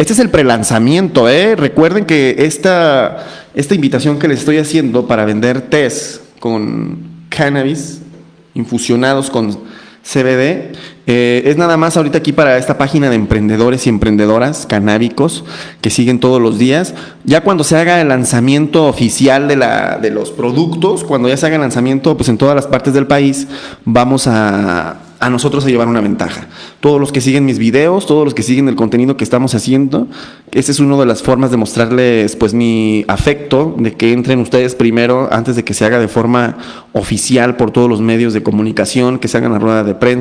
Este es el prelanzamiento, ¿eh? Recuerden que esta, esta invitación que les estoy haciendo para vender test con cannabis infusionados con CBD eh, es nada más ahorita aquí para esta página de emprendedores y emprendedoras canábicos que siguen todos los días. Ya cuando se haga el lanzamiento oficial de, la, de los productos, cuando ya se haga el lanzamiento pues en todas las partes del país, vamos a a nosotros a llevar una ventaja. Todos los que siguen mis videos, todos los que siguen el contenido que estamos haciendo, esa es una de las formas de mostrarles pues mi afecto, de que entren ustedes primero antes de que se haga de forma oficial por todos los medios de comunicación, que se hagan la rueda de prensa.